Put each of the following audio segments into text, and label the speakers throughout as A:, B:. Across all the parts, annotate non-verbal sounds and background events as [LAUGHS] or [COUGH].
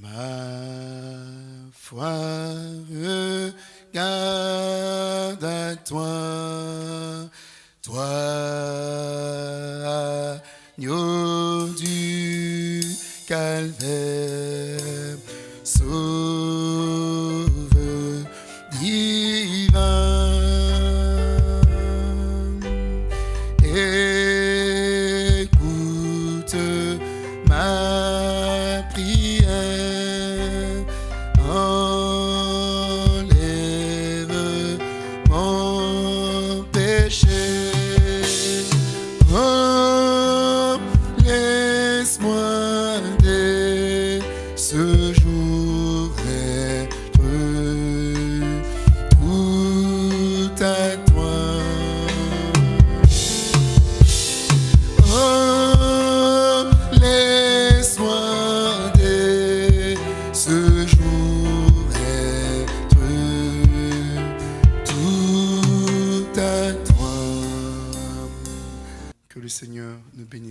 A: Ma foi regarde à toi,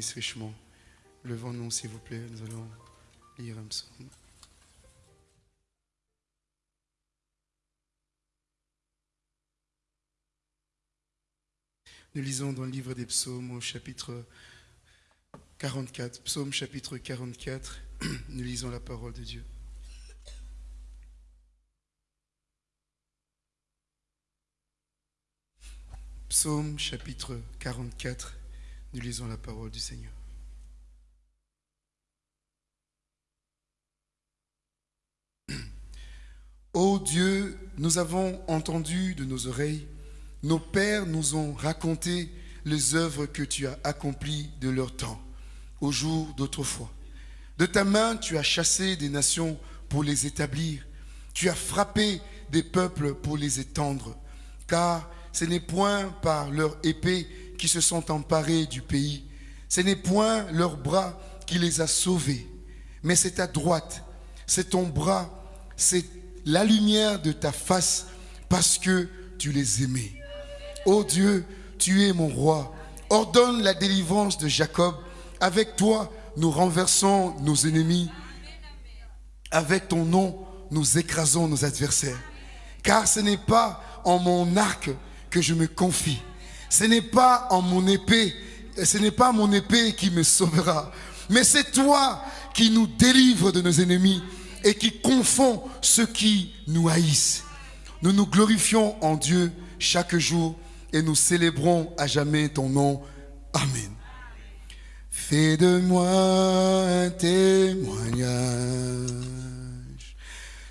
A: bénisse richement. Levons-nous, s'il vous plaît, nous allons lire un psaume. Nous lisons dans le livre des psaumes au chapitre 44, psaume chapitre 44, [CLEARS THROAT] nous lisons la parole de Dieu. Psaume chapitre 44, nous lisons la parole du Seigneur. Ô Dieu, nous avons entendu de nos oreilles, nos pères nous ont raconté les œuvres que tu as accomplies de leur temps, au jour d'autrefois. De ta main, tu as chassé des nations pour les établir. Tu as frappé des peuples pour les étendre. Car ce n'est point par leur épée qui se sont emparés du pays. Ce n'est point leur bras qui les a sauvés. Mais c'est ta droite, c'est ton bras, c'est la lumière de ta face parce que tu les aimais. Ô Dieu, tu es mon roi. Ordonne la délivrance de Jacob. Avec toi, nous renversons nos ennemis. Avec ton nom, nous écrasons nos adversaires. Car ce n'est pas en mon arc que je me confie. Ce n'est pas en mon épée, ce n'est pas mon épée qui me sauvera. Mais c'est toi qui nous délivres de nos ennemis et qui confond ceux qui nous haïssent. Nous nous glorifions en Dieu chaque jour et nous célébrons à jamais ton nom. Amen. Fais de moi un témoignage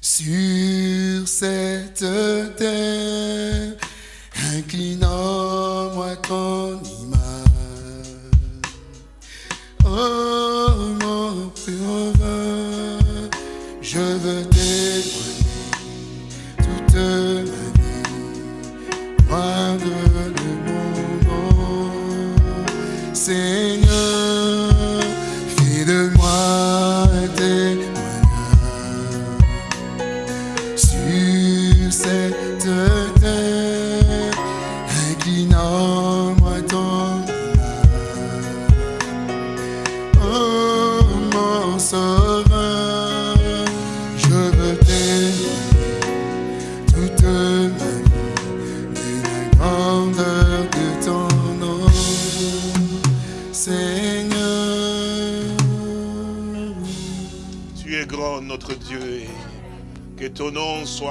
A: sur cette terre, inclinant-moi ton image. Oh mon sauveur, je veux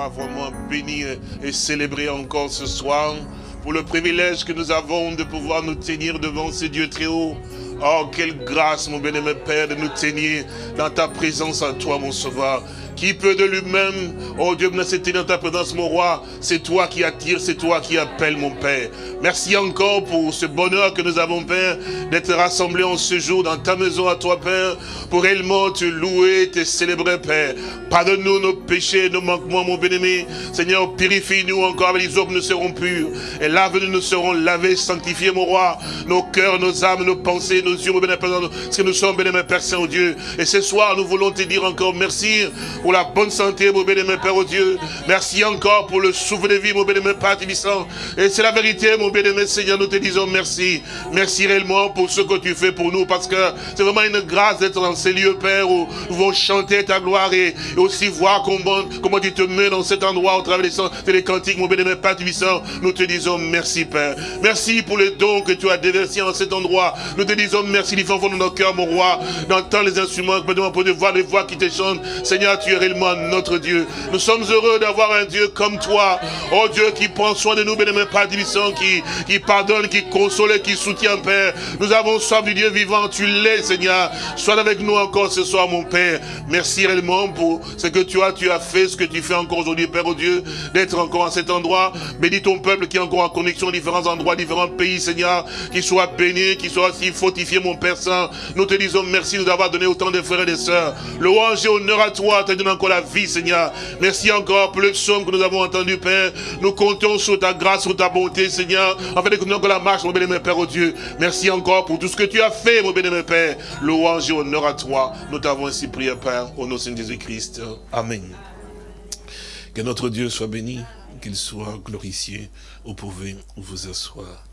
B: vraiment béni et célébré encore ce soir pour le privilège que nous avons de pouvoir nous tenir devant ce Dieu très haut. Oh, quelle grâce, mon bien-aimé Père, de nous tenir dans ta présence à toi, mon Sauveur. Qui peut de lui-même, oh Dieu, se tenir dans ta présence, mon roi. C'est toi qui attire, c'est toi qui appelle, mon Père. Merci encore pour ce bonheur que nous avons, Père, d'être rassemblés en ce jour dans ta maison à toi, Père, pour réellement te louer, te célébrer, Père. Pardonne-nous nos péchés, nos manquements, mon bien-aimé. Seigneur, purifie-nous encore avec les que nous serons purs. Et lave-nous, nous serons lavés, sanctifiés, mon roi. Nos cœurs, nos âmes, nos pensées, nos yeux, mon bien-aimé, parce que nous sommes, bien-aimé, Père Saint-Dieu. Et ce soir, nous voulons te dire encore merci pour la bonne santé, mon bien-aimé Père, au Dieu. Merci encore pour le souffle de vie, mon bien-aimé Père Tibissant. Et c'est la vérité, mon bien-aimé Seigneur, nous te disons merci. Merci réellement pour ce que tu fais pour nous, parce que c'est vraiment une grâce d'être dans ces lieux, Père, où nous pouvons chanter ta gloire et, aussi voir comment, comment tu te mets dans cet endroit au travers des, des cantiques, mon bien-aimé Père Tibissant. Nous te disons merci, Père. Merci pour les dons que tu as déversés en cet endroit. Nous te disons merci, du fond de nos cœurs, mon roi. D'entendre les instruments, pour de voir les voix qui te chantent. Seigneur, tu es réellement notre Dieu. Nous sommes heureux d'avoir un Dieu comme toi. Oh Dieu, qui prend soin de nous, bien-aimé Père Tibissant, qui, qui pardonne, qui console, qui soutient, Père. Nous avons soif du Dieu vivant. Tu l'es, Seigneur. Sois avec nous encore ce soir, mon Père. Merci réellement pour ce que tu as, tu as fait, ce que tu fais encore aujourd'hui, Père, oh Dieu, d'être encore à cet endroit. Bénis ton peuple qui est encore en connexion, différents endroits, différents pays, Seigneur, qui soit béni, qui soit aussi fortifié, mon Père Saint. Nous te disons merci de nous avoir donné autant de frères et de sœurs. Louange et honneur à toi, te donne encore la vie, Seigneur. Merci encore pour le psaume que nous avons entendu, Père. Nous comptons sur ta grâce, sur ta bonté, Seigneur, afin de continuer encore la marche, mon bénémoine Père, oh Dieu. Merci encore pour tout ce que tu as fait, mon bénémoine Père. Louange et honneur à toi. Nous t'avons ainsi prié, Père, au nom de Jésus-Christ. Amen. Que notre Dieu soit béni, qu'il soit glorifié. Vous pouvez vous asseoir.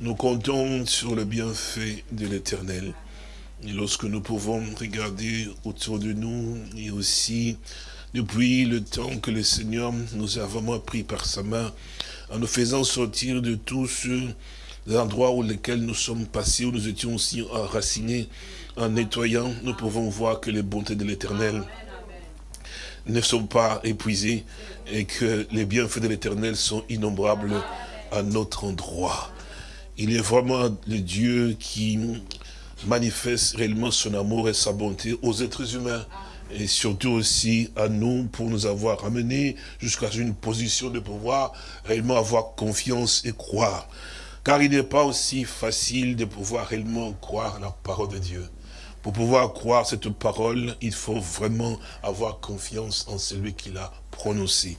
B: Nous comptons sur le bienfait de l'Éternel. Lorsque nous pouvons regarder autour de nous, et aussi depuis le temps que le Seigneur nous a vraiment pris par sa main, en nous faisant sortir de tous ceux endroits où lesquels nous sommes passés, où nous étions aussi enracinés, en nettoyant, nous pouvons voir que les bontés de l'Éternel ne sont pas épuisées et que les bienfaits de l'Éternel sont innombrables à notre endroit. Il est vraiment le Dieu qui manifeste réellement son amour et sa bonté aux êtres humains et surtout aussi à nous pour nous avoir amenés jusqu'à une position de pouvoir réellement avoir confiance et croire. Car il n'est pas aussi facile de pouvoir réellement croire la parole de Dieu. Pour pouvoir croire cette parole, il faut vraiment avoir confiance en celui qui l'a prononcé.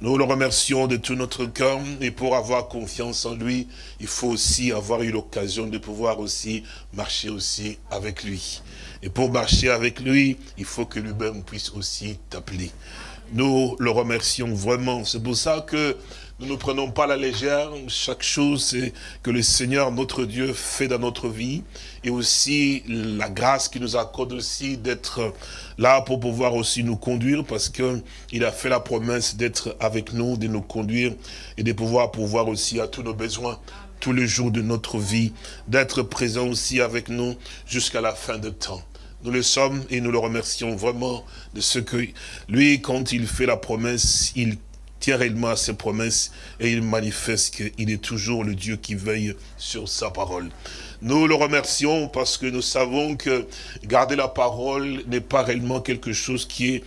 B: Nous le remercions de tout notre cœur et pour avoir confiance en lui, il faut aussi avoir eu l'occasion de pouvoir aussi marcher aussi avec lui. Et pour marcher avec lui, il faut que lui-même puisse aussi t'appeler. Nous le remercions vraiment. C'est pour ça que nous ne prenons pas la légère. Chaque chose que le Seigneur, notre Dieu, fait dans notre vie. Et aussi la grâce qu'il nous accorde aussi d'être là pour pouvoir aussi nous conduire parce qu'il a fait la promesse d'être avec nous, de nous conduire et de pouvoir pouvoir aussi à tous nos besoins tous les jours de notre vie, d'être présent aussi avec nous jusqu'à la fin de temps. Nous le sommes et nous le remercions vraiment de ce que lui, quand il fait la promesse, il réellement à ses promesses et il manifeste qu'il est toujours le Dieu qui veille sur sa parole. Nous le remercions parce que nous savons que garder la parole n'est pas réellement quelque chose qui est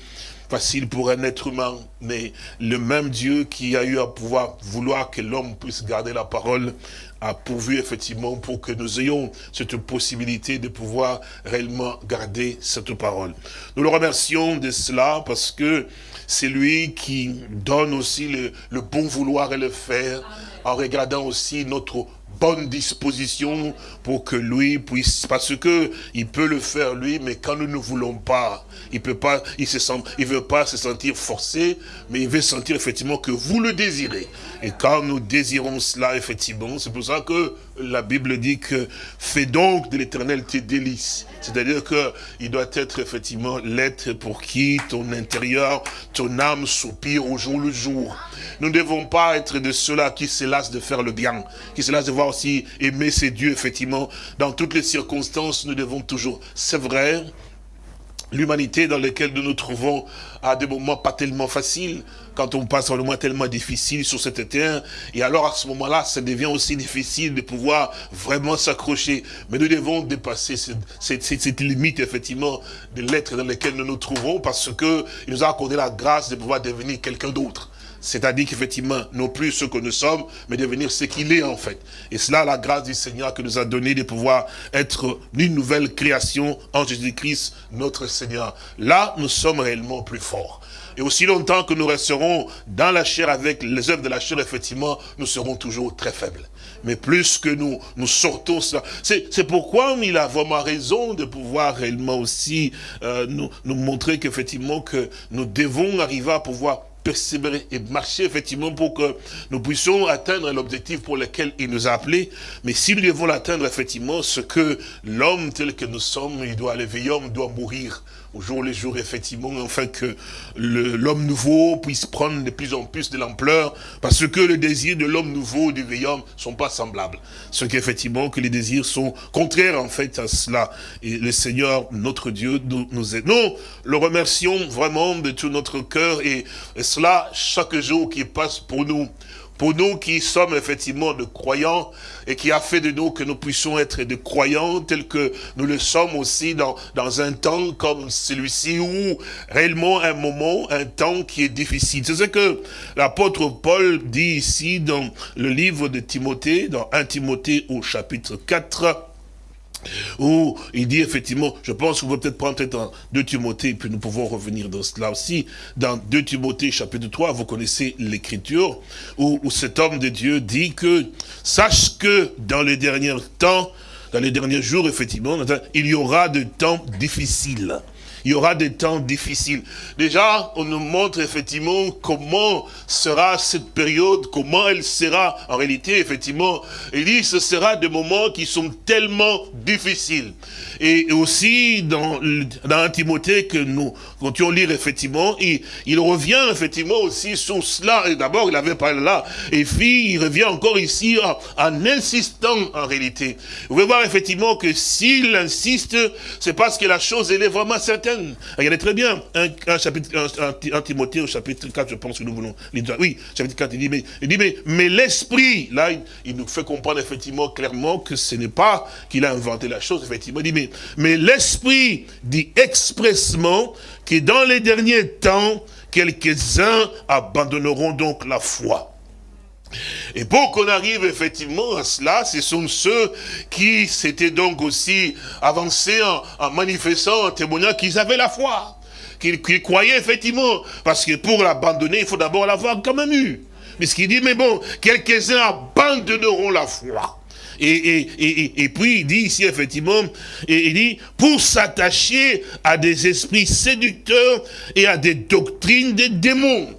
B: facile pour un être humain, mais le même Dieu qui a eu à pouvoir vouloir que l'homme puisse garder la parole a pourvu effectivement pour que nous ayons cette possibilité de pouvoir réellement garder cette parole. Nous le remercions de cela parce que c'est lui qui donne aussi le, le bon vouloir et le faire en regardant aussi notre bonne disposition pour que lui puisse, parce que il peut le faire lui, mais quand nous ne voulons pas, il peut pas, il se sent, il veut pas se sentir forcé, mais il veut sentir effectivement que vous le désirez. Et quand nous désirons cela, effectivement, c'est pour ça que la Bible dit que fais donc de l'éternel tes délices. C'est-à-dire que il doit être effectivement l'être pour qui ton intérieur, ton âme soupire au jour le jour. Nous ne devons pas être de ceux-là qui se lassent de faire le bien, qui se lassent de voir aussi aimer ses dieux, effectivement. Dans toutes les circonstances, nous devons toujours, c'est vrai, l'humanité dans laquelle nous nous trouvons à des moments pas tellement faciles, quand on passe un moment tellement difficile sur cette terre, et alors à ce moment-là, ça devient aussi difficile de pouvoir vraiment s'accrocher. Mais nous devons dépasser cette, cette, limite, effectivement, de l'être dans lequel nous nous trouvons, parce que il nous a accordé la grâce de pouvoir devenir quelqu'un d'autre. C'est-à-dire qu'effectivement, non plus ce que nous sommes, mais devenir ce qu'il est en fait. Et cela, la grâce du Seigneur que nous a donné de pouvoir être une nouvelle création en Jésus-Christ, notre Seigneur. Là, nous sommes réellement plus forts. Et aussi longtemps que nous resterons dans la chair avec les œuvres de la chair, effectivement, nous serons toujours très faibles. mais plus que nous, nous sortons cela. C'est pourquoi il a vraiment raison de pouvoir réellement aussi euh, nous, nous montrer qu'effectivement que nous devons arriver à pouvoir persévérer et marcher effectivement pour que nous puissions atteindre l'objectif pour lequel il nous a appelés. Mais si nous devons l'atteindre effectivement, ce que l'homme tel que nous sommes, il doit, le vieil homme doit mourir au jour le jour, effectivement, afin que l'homme nouveau puisse prendre de plus en plus de l'ampleur, parce que les désirs de l'homme nouveau, du vieil homme, sont pas semblables. Ce qu'effectivement, que les désirs sont contraires, en fait, à cela. Et le Seigneur, notre Dieu, nous, nous aide. Nous le remercions vraiment de tout notre cœur, et, et cela, chaque jour qui passe pour nous, pour nous qui sommes effectivement de croyants et qui a fait de nous que nous puissions être des croyants tels que nous le sommes aussi dans, dans un temps comme celui-ci où réellement un moment, un temps qui est difficile. C'est ce que l'apôtre Paul dit ici dans le livre de Timothée, dans 1 Timothée au chapitre 4, où il dit effectivement, je pense qu'on peut peut-être prendre peut-être 2 Timothée, puis nous pouvons revenir dans cela aussi. Dans 2 Timothée chapitre 3, vous connaissez l'écriture, où, où cet homme de Dieu dit que, sache que dans les derniers temps, dans les derniers jours, effectivement, il y aura de temps difficiles il y aura des temps difficiles. Déjà, on nous montre effectivement comment sera cette période, comment elle sera en réalité, effectivement. Il dit, ce sera des moments qui sont tellement difficiles. Et aussi, dans, dans Timothée que nous comptions lire, effectivement, il, il revient effectivement aussi sur cela. Et d'abord, il avait parlé là. Et puis, il revient encore ici en, en insistant en réalité. Vous pouvez voir effectivement que s'il insiste, c'est parce que la chose, elle est vraiment certaine. Regardez très bien, un, chapitre, un, Timothée au chapitre 4, je pense que nous voulons Oui, chapitre 4, il dit, mais, il dit, mais, mais l'esprit, là, il, nous fait comprendre effectivement clairement que ce n'est pas qu'il a inventé la chose, effectivement. Il dit, mais, mais l'esprit dit expressement que dans les derniers temps, quelques-uns abandonneront donc la foi. Et pour qu'on arrive effectivement à cela, ce sont ceux qui s'étaient donc aussi avancés en, manifestant, en témoignant qu'ils avaient la foi, qu'ils croyaient effectivement. Parce que pour l'abandonner, il faut d'abord l'avoir quand même eu. Mais ce qu'il dit, mais bon, quelques-uns abandonneront la foi. Et, puis il dit ici effectivement, il dit, pour s'attacher à des esprits séducteurs et à des doctrines des démons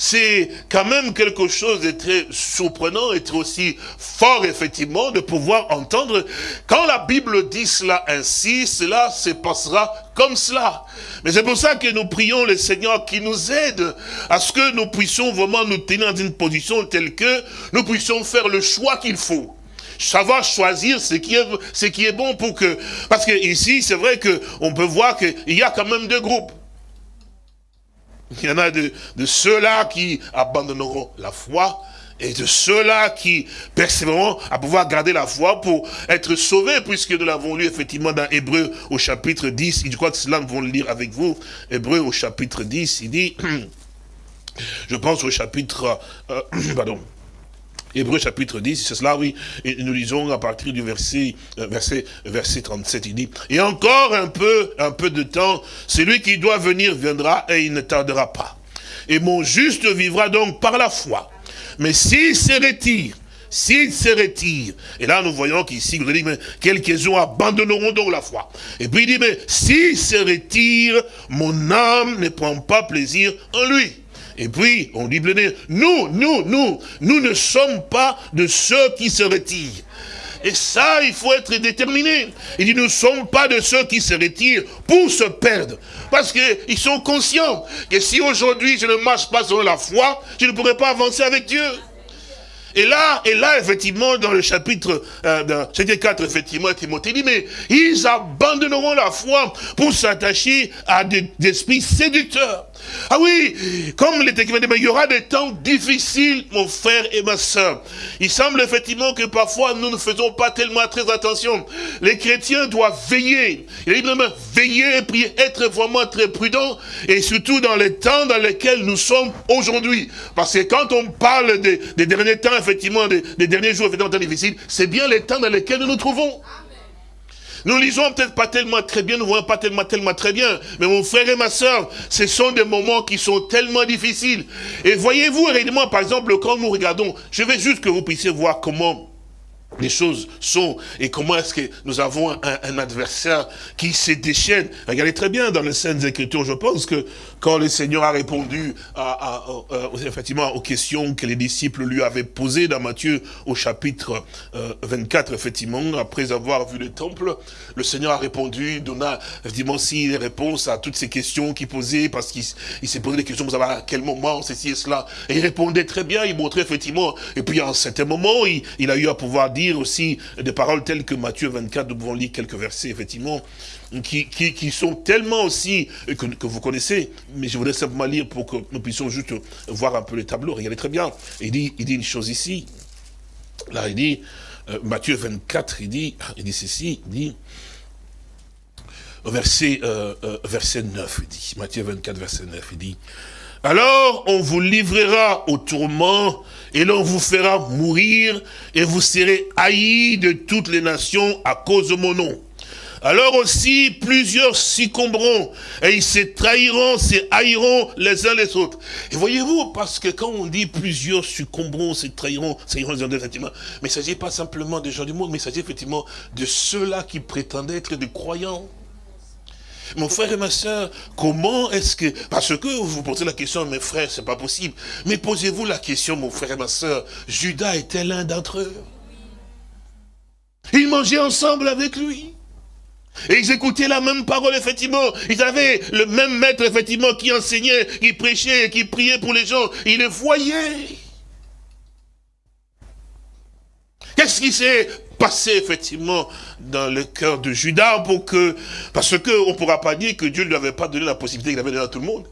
B: c'est quand même quelque chose de très surprenant et aussi fort, effectivement, de pouvoir entendre. Quand la Bible dit cela ainsi, cela se passera comme cela. Mais c'est pour ça que nous prions le Seigneur qui nous aide à ce que nous puissions vraiment nous tenir dans une position telle que nous puissions faire le choix qu'il faut savoir choisir ce qui est, ce qui est bon pour que... Parce que ici, c'est vrai qu'on peut voir qu'il y a quand même deux groupes. Il y en a de, ceux-là qui abandonneront la foi et de ceux-là qui persévéreront à pouvoir garder la foi pour être sauvés, puisque nous l'avons lu effectivement dans Hébreu au chapitre 10, je crois que cela nous allons le lire avec vous, Hébreu au chapitre 10, il dit, [CLEARS THROAT] je pense au chapitre, euh, [CLEARS THROAT] pardon, Hébreu chapitre 10, c'est cela, oui. Et nous lisons à partir du verset, euh, verset, verset 37, il dit, et encore un peu, un peu de temps, celui qui doit venir viendra et il ne tardera pas. Et mon juste vivra donc par la foi. Mais s'il se retire, s'il se retire, et là nous voyons qu'ici, vous dit, mais quelques-uns abandonneront donc la foi. Et puis il dit, mais s'il se retire, mon âme ne prend pas plaisir en lui. Et puis, on dit, nous, nous, nous, nous ne sommes pas de ceux qui se retirent. Et ça, il faut être déterminé. Il dit, nous ne sommes pas de ceux qui se retirent pour se perdre. Parce qu'ils sont conscients que si aujourd'hui je ne marche pas selon la foi, je ne pourrai pas avancer avec Dieu. Et là, et là, effectivement, dans le chapitre, euh, chapitre 4, effectivement, Timothée dit, mais ils abandonneront la foi pour s'attacher à des esprits séducteurs. Ah oui, comme l'était dit, il y aura des temps difficiles, mon frère et ma soeur. Il semble effectivement que parfois nous ne faisons pas tellement très attention. Les chrétiens doivent veiller. Il dit veiller et être vraiment très prudent, et surtout dans les temps dans lesquels nous sommes aujourd'hui. Parce que quand on parle des, derniers temps, effectivement, des, derniers jours, effectivement, temps difficiles, c'est bien les temps dans lesquels nous nous trouvons. Nous lisons peut-être pas tellement très bien, nous voyons pas tellement, tellement très bien. Mais mon frère et ma soeur, ce sont des moments qui sont tellement difficiles. Et voyez-vous réellement, par exemple, quand nous regardons, je vais juste que vous puissiez voir comment les choses sont et comment est-ce que nous avons un, adversaire qui se déchaîne. Regardez très bien dans les scènes Écritures, je pense que quand le Seigneur a répondu à, effectivement aux questions que les disciples lui avaient posées dans Matthieu au chapitre 24, euh, effectivement, après avoir vu le temple, le Seigneur a répondu, donna effectivement aussi les réponses à toutes ces questions qu'il posait, parce qu'il s'est posé des questions pour savoir à quel moment, ceci et cela. Et il répondait très bien, il montrait effectivement, et puis à un certain moment, il, il a eu à pouvoir dire aussi des paroles telles que Matthieu 24, nous pouvons lire quelques versets, effectivement, qui, qui, sont tellement aussi, euh, que, que, vous connaissez, mais je voudrais simplement lire pour que nous puissions juste voir un peu le tableau. Regardez très bien. Il dit, il dit une chose ici. Là, il dit, euh, Matthieu 24, il dit, il dit ceci, il dit, verset, euh, verset 9, il dit, Matthieu 24, verset 9, il dit, alors on vous livrera au tourment et l'on vous fera mourir et vous serez haïs de toutes les nations à cause de mon nom. Alors aussi, plusieurs succomberont, et ils se trahiront, se haïront les uns les autres. Et voyez-vous, parce que quand on dit plusieurs succomberont, se trahiront, se haïront les uns les autres, mais il ne s'agit pas simplement des gens du monde, mais il s'agit effectivement de ceux-là qui prétendaient être des croyants. Mon frère et ma soeur, comment est-ce que... Parce que vous vous posez la question, mes frères, c'est pas possible. Mais posez-vous la question, mon frère et ma soeur, Judas était l'un d'entre eux. Ils mangeaient ensemble avec lui. Et ils écoutaient la même parole, effectivement. Ils avaient le même maître, effectivement, qui enseignait, qui prêchait, qui priait pour les gens. Ils les voyaient. Qu'est-ce qui s'est passé, effectivement, dans le cœur de Judas pour que... Parce qu'on ne pourra pas dire que Dieu ne lui avait pas donné la possibilité qu'il avait donnée à tout le monde.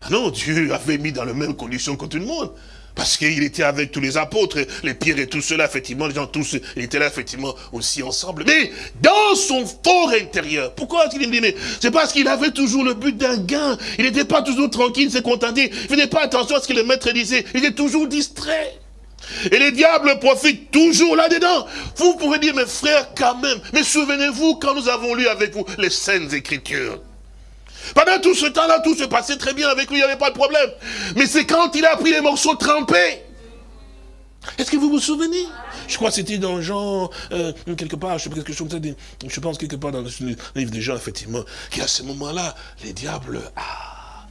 B: Ah non, Dieu avait mis dans les mêmes conditions que tout le monde. Parce qu'il était avec tous les apôtres, les pierres et tout cela, effectivement, les gens tous, ils étaient là, effectivement, aussi ensemble. Mais dans son fort intérieur, pourquoi est-ce qu'il dit, mais c'est parce qu'il avait toujours le but d'un gain. Il n'était pas toujours tranquille, il s'est contenté. Il ne faisait pas attention à ce que le maître disait. Il était toujours distrait. Et les diables profitent toujours là-dedans. Vous pouvez dire, mes frères, quand même, mais souvenez-vous quand nous avons lu avec vous les Saintes Écritures. Pendant tout ce temps-là, tout se passait très bien avec lui, il n'y avait pas de problème. Mais c'est quand il a pris les morceaux trempés. Est-ce que vous vous souvenez? Je crois que c'était dans Jean, euh, quelque part, je, je pense quelque part dans le livre de Jean, effectivement, qu'à ce moment-là, les diables... Ah,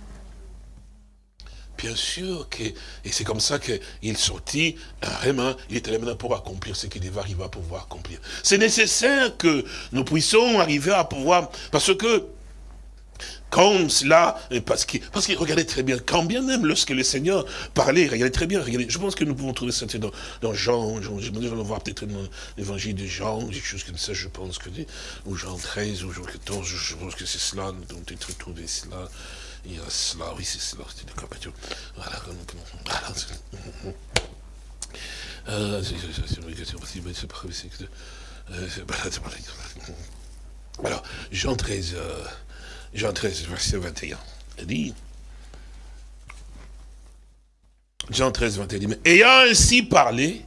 B: bien sûr que, et c'est comme ça qu'il sortit, vraiment, il était là maintenant pour accomplir ce qu'il devait arriver à pouvoir accomplir. C'est nécessaire que nous puissions arriver à pouvoir, parce que, comme cela, parce que, regardez très bien, quand bien même lorsque le Seigneur parlait, regardez très bien, regardez, je pense que nous pouvons trouver ça dans, Jean, Jean je vais voir peut-être dans l'évangile de Jean, quelque chose comme ça, je pense que, ou Jean 13, ou Jean 14, je pense que c'est cela, nous devons peut-être trouver cela. Il y a cela, oui, c'est cela, c'est compétition. Voilà, voilà. Euh, alors, Jean 13, euh, Jean 13, verset 21, il dit, Jean 13, 21, dit, mais ayant ainsi parlé,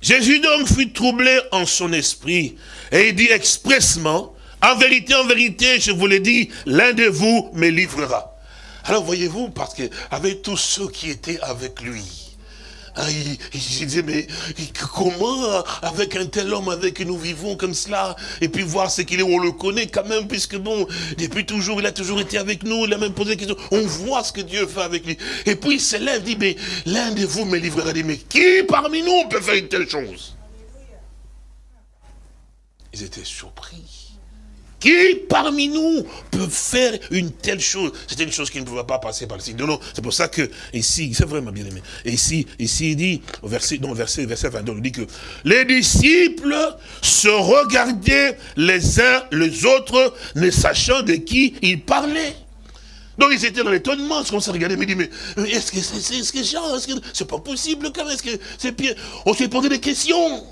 B: Jésus donc fut troublé en son esprit, et il dit expressement, en vérité, en vérité, je vous l'ai dit, l'un de vous me livrera. Alors voyez-vous, parce que avec tous ceux qui étaient avec lui, hein, il, disait, mais comment, avec un tel homme avec qui nous vivons comme cela, et puis voir ce qu'il est, on le connaît quand même, puisque bon, depuis toujours, il a toujours été avec nous, il a même posé des questions, on voit ce que Dieu fait avec lui. Et puis il se lève, dit, mais l'un de vous me livrera, dit, mais qui parmi nous peut faire une telle chose? Ils étaient surpris. Qui parmi nous peut faire une telle chose C'était une chose qui ne pouvait pas passer par le signe. Non, non, c'est pour ça que ici, c'est vraiment bien aimé. Et ici, ici, il dit, au verset, non, verset, verset 22, il dit que les disciples se regardaient les uns les autres, ne sachant de qui ils parlaient. Donc ils étaient dans l'étonnement, on s'est regardé, mais dit, mais est-ce que c'est est, -ce que est-ce que c'est pas possible quand même, est-ce que c'est pire On s'est posé des questions.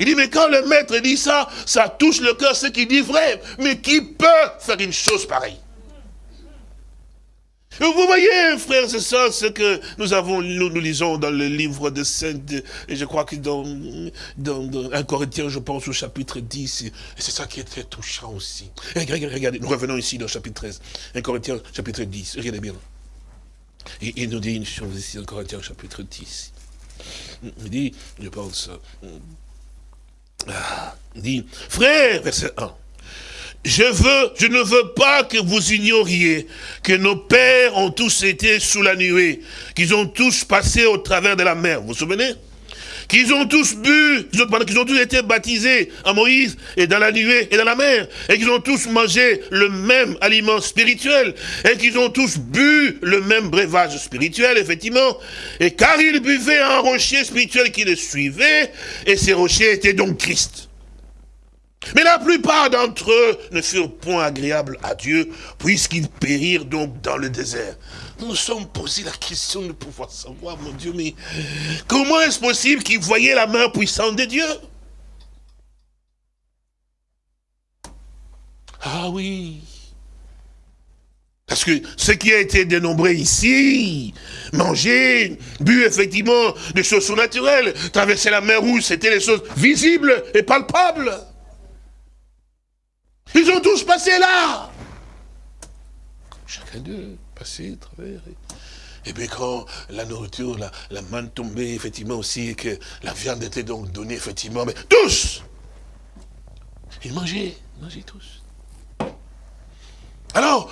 B: Il dit, mais quand le maître dit ça, ça touche le cœur, ce qu'il dit vrai. Mais qui peut faire une chose pareille? Vous voyez, frères et sœurs, ce que nous avons, nous, nous lisons dans le livre de Sainte, et je crois que dans, dans, 1 Corinthiens, je pense au chapitre 10, et c'est ça qui est très touchant aussi. regardez, nous revenons ici dans le chapitre 13, 1 Corinthiens, chapitre 10, regardez bien. Et il nous dit une chose ici, 1 Corinthiens, chapitre 10. Il dit, je pense, dit, frère, verset 1, je veux, je ne veux pas que vous ignoriez que nos pères ont tous été sous la nuée, qu'ils ont tous passé au travers de la mer. Vous vous souvenez? Qu'ils ont tous bu, qu'ils ont tous été baptisés à Moïse et dans la nuée et dans la mer, et qu'ils ont tous mangé le même aliment spirituel, et qu'ils ont tous bu le même breuvage spirituel, effectivement, et car ils buvaient un rocher spirituel qui les suivait, et ces rochers étaient donc Christ. Mais la plupart d'entre eux ne furent point agréables à Dieu, puisqu'ils périrent donc dans le désert. Nous nous sommes posé la question de pouvoir savoir, mon Dieu, mais comment est-ce possible qu'ils voyaient la main puissante de Dieu? Ah oui, parce que ce qui a été dénombré ici, manger, bu effectivement des choses surnaturelles, traverser la mer rouge, c'était les choses visibles et palpables. Ils ont tous passé là. Chacun d'eux, passé, travers. Et bien quand la nourriture, la, la manne tombait, effectivement aussi, et que la viande était donc donnée, effectivement, mais tous Ils mangeaient, ils mangeaient tous. Alors,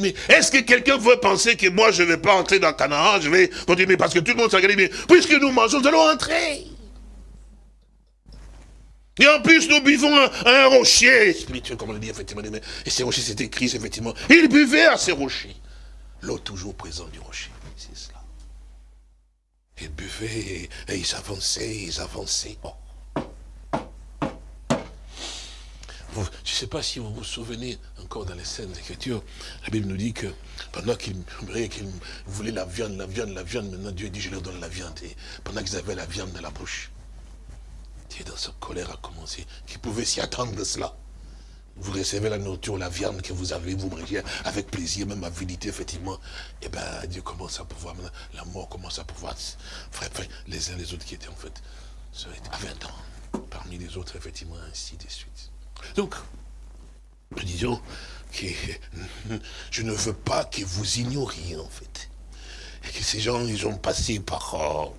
B: mais est-ce que quelqu'un veut penser que moi je ne vais pas entrer dans Canaan, je vais continuer, parce que tout le monde s'est mais puisque nous mangeons, nous allons entrer. Et en plus, nous buvons un, rocher spirituel, comme on le dit, effectivement. Et ces rochers, c'était Christ, effectivement. Il buvait à ces rochers. L'eau toujours présente du rocher. C'est cela. Ils buvaient et, ils avançaient, ils avançaient. Oh. je ne sais pas si vous vous souvenez encore dans les scènes d'écriture, la Bible nous dit que pendant qu'ils qu'ils voulaient la viande, la viande, la viande, maintenant Dieu dit je leur donne la viande. Et pendant qu'ils avaient la viande dans la bouche, Dans sa colère a commencé, qui pouvait s'y attendre de cela. Vous recevez la nourriture, la viande que vous avez, vous mangez avec plaisir, même avidité, effectivement. Eh bien, Dieu commence à pouvoir, la mort commence à pouvoir, frère, les uns les autres qui étaient en fait, à 20 ans, parmi les autres, effectivement, ainsi de suite. Donc, nous disons que [LAUGHS] je ne veux pas que vous ignoriez, en fait. Et que ces gens, ils ont passé par oh,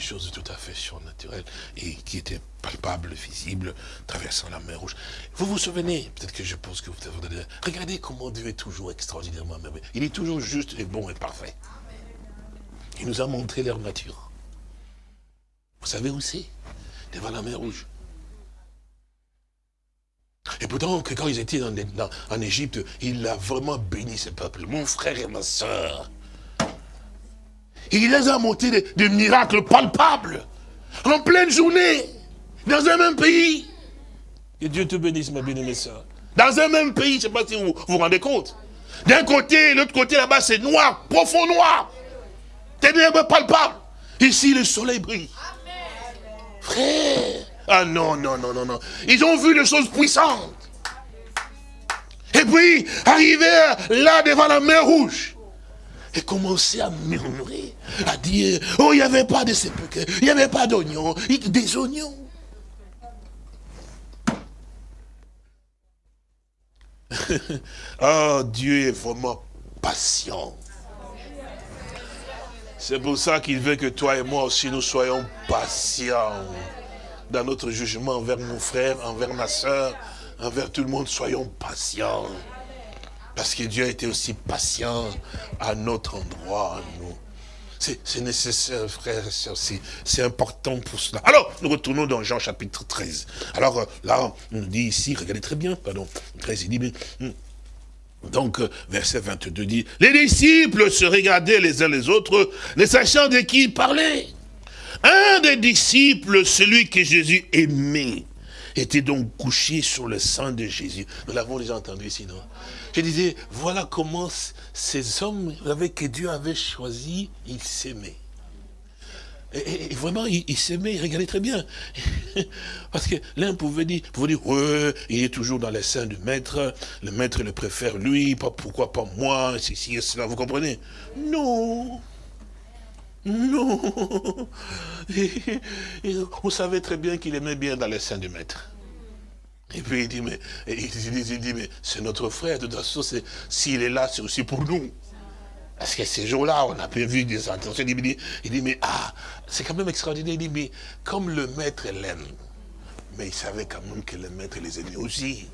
B: choses tout à fait surnaturelles et qui étaient palpables, visibles, traversant la mer rouge. Vous vous souvenez, peut-être que je pense que vous avez... Regardez comment Dieu est toujours extraordinairement merveilleux. Il est toujours juste et bon et parfait. Il nous a montré leur nature. Vous savez où c'est? Devant la mer rouge. Et pourtant, que quand ils étaient en Égypte, il a vraiment béni ce peuple. Mon frère et ma soeur, il les a montés des, miracles palpables, en pleine journée, dans un même pays. Que Dieu te bénisse, ma bien-aimée soeur. Dans un même pays, je ne sais pas si vous vous rendez compte. D'un côté, l'autre côté là-bas, c'est noir, profond noir. Ténèbres palpables. Ici, le soleil brille. Frère. Ah non, non, non, non, non. Ils ont vu les choses puissantes. Et puis, arrivé là devant la mer rouge, et commencer à murmurer, à dire, oh, il n'y avait pas de sépulcre, il n'y avait pas d'oignons, des oignons. [LAUGHS] oh, Dieu est vraiment patient. C'est pour ça qu'il veut que toi et moi aussi nous soyons patients dans notre jugement envers nos frères, envers ma soeur, envers tout le monde, soyons patients. Parce que Dieu a été aussi patient à notre endroit, nous. C'est nécessaire, frère et c'est important pour cela. Alors, nous retournons dans Jean chapitre 13. Alors euh, là, on dit ici, regardez très bien, pardon, 13, il dit, hmm. donc, euh, verset 22 dit, les disciples se regardaient les uns les autres, ne sachant de qui ils parlaient. Un des disciples, celui que Jésus aimait, était donc couché sur le sang de Jésus. Nous l'avons déjà entendu ici, non? Je disais, voilà comment ces hommes avec que Dieu avait choisi, ils s'aimaient. Et, vraiment, ils s'aimaient, regardez très bien. [LAUGHS] Parce que l'un pouvait dire, pouvait dire, il est toujours dans les seins du maître, le maître le préfère lui, pas pourquoi pas moi, ceci et cela, vous comprenez? Non non. [LAUGHS] on savait très bien qu'il aimait bien dans les seins du maître. Et puis il dit, mais, il dit, mais c'est notre frère, de toute façon, s'il est là, c'est aussi pour nous. Parce que ces jours-là, on a pu vu des intentions. Il dit, il dit mais ah, c'est quand même extraordinaire. Il dit, mais comme le maître l'aime, mais il savait quand même que le maître les aimait aussi.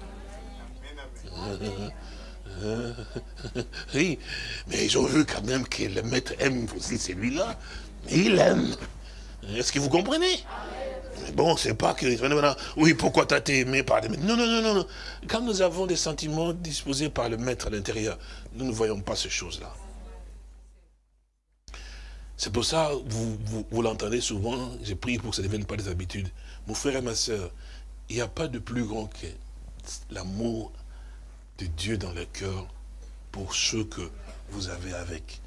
B: [LAUGHS] [LAUGHS] Oui, mais ils ont vu quand même que le maître aime aussi celui-là. Il aime. Est-ce que vous comprenez? Mais bon, c'est pas que... Oui, pourquoi t'as été aimé par les maîtres? Non, non, non, non. Quand nous avons des sentiments disposés par le maître à l'intérieur, nous ne voyons pas ces choses-là. C'est pour ça, vous, vous, l'entendez souvent, j'ai prié pour que ça ne devienne pas des habitudes. Mon frère et ma soeur, il n'y a pas de plus grand que l'amour de Dieu dans le cœur pour ceux que vous avez avec.